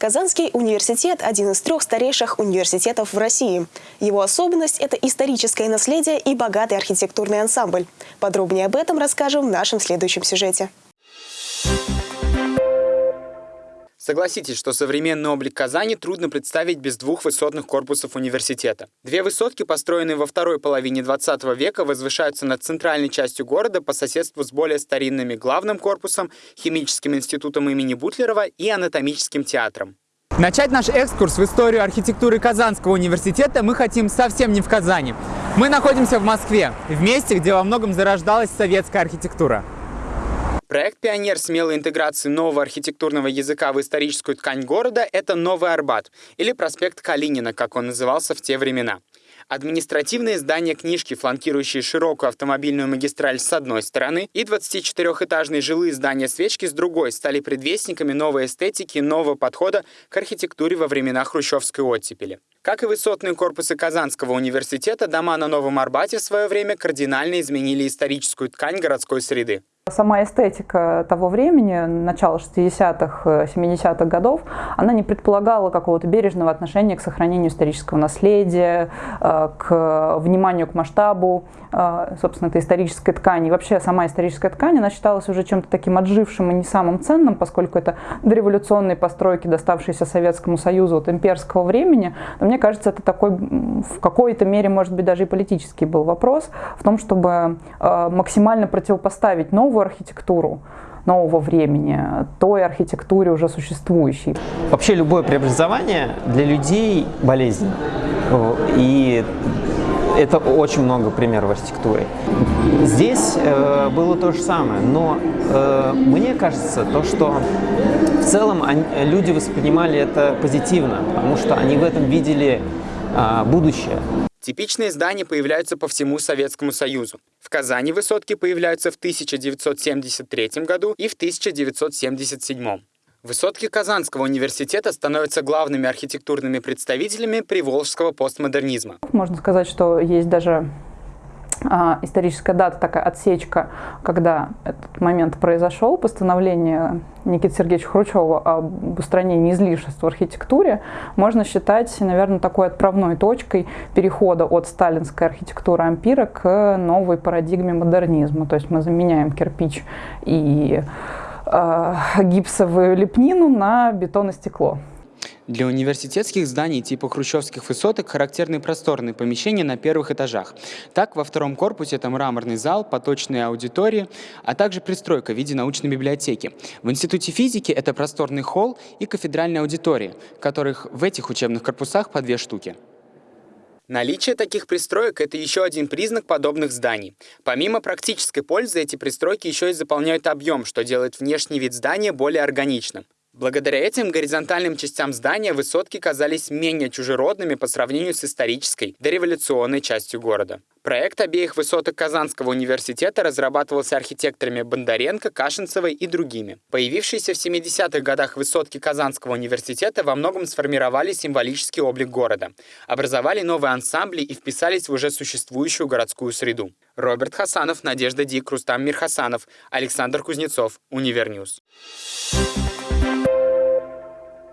Казанский университет – один из трех старейших университетов в России. Его особенность – это историческое наследие и богатый архитектурный ансамбль. Подробнее об этом расскажем в нашем следующем сюжете. Согласитесь, что современный облик Казани трудно представить без двух высотных корпусов университета. Две высотки, построенные во второй половине 20 века, возвышаются над центральной частью города по соседству с более старинными главным корпусом, химическим институтом имени Бутлерова и анатомическим театром. Начать наш экскурс в историю архитектуры Казанского университета мы хотим совсем не в Казани. Мы находимся в Москве, в месте, где во многом зарождалась советская архитектура. Проект «Пионер смелой интеграции нового архитектурного языка в историческую ткань города» — это Новый Арбат, или проспект Калинина, как он назывался в те времена. Административные здания книжки, фланкирующие широкую автомобильную магистраль с одной стороны, и 24-этажные жилые здания свечки с другой, стали предвестниками новой эстетики, нового подхода к архитектуре во времена хрущевской оттепели. Как и высотные корпусы Казанского университета, дома на Новом Арбате в свое время кардинально изменили историческую ткань городской среды. Сама эстетика того времени, начала 60-х, 70-х годов, она не предполагала какого-то бережного отношения к сохранению исторического наследия, э, к вниманию к масштабу, э, собственно, этой исторической ткани. И вообще сама историческая ткань, она считалась уже чем-то таким отжившим и не самым ценным, поскольку это дореволюционные постройки, доставшиеся Советскому Союзу от имперского времени. Но мне кажется, это такой в какой-то мере, может быть, даже и политический был вопрос в том, чтобы э, максимально противопоставить новую новую архитектуру нового времени, той архитектуре уже существующей. Вообще любое преобразование для людей болезнь. И это очень много примеров архитектуры. Здесь э, было то же самое, но э, мне кажется, то, что в целом они, люди воспринимали это позитивно, потому что они в этом видели э, будущее. Типичные здания появляются по всему Советскому Союзу. В Казани высотки появляются в 1973 году и в 1977. Высотки Казанского университета становятся главными архитектурными представителями приволжского постмодернизма. Можно сказать, что есть даже историческая дата, такая отсечка, когда этот момент произошел, постановление Никиты Сергеевича Хрущева об устранении излишеств в архитектуре, можно считать, наверное, такой отправной точкой перехода от сталинской архитектуры ампира к новой парадигме модернизма. То есть мы заменяем кирпич и э, гипсовую лепнину на бетон и стекло. Для университетских зданий типа хрущевских высоток характерны просторные помещения на первых этажах. Так, во втором корпусе это мраморный зал, поточные аудитории, а также пристройка в виде научной библиотеки. В Институте физики это просторный холл и кафедральная аудитория, которых в этих учебных корпусах по две штуки. Наличие таких пристроек – это еще один признак подобных зданий. Помимо практической пользы, эти пристройки еще и заполняют объем, что делает внешний вид здания более органичным. Благодаря этим горизонтальным частям здания высотки казались менее чужеродными по сравнению с исторической, дореволюционной частью города. Проект обеих высоток Казанского университета разрабатывался архитекторами Бондаренко, Кашинцевой и другими. Появившиеся в 70-х годах высотки Казанского университета во многом сформировали символический облик города, образовали новые ансамбли и вписались в уже существующую городскую среду. Роберт Хасанов, Надежда Дик, Рустам Мирхасанов, Александр Кузнецов, Универньюз. Thank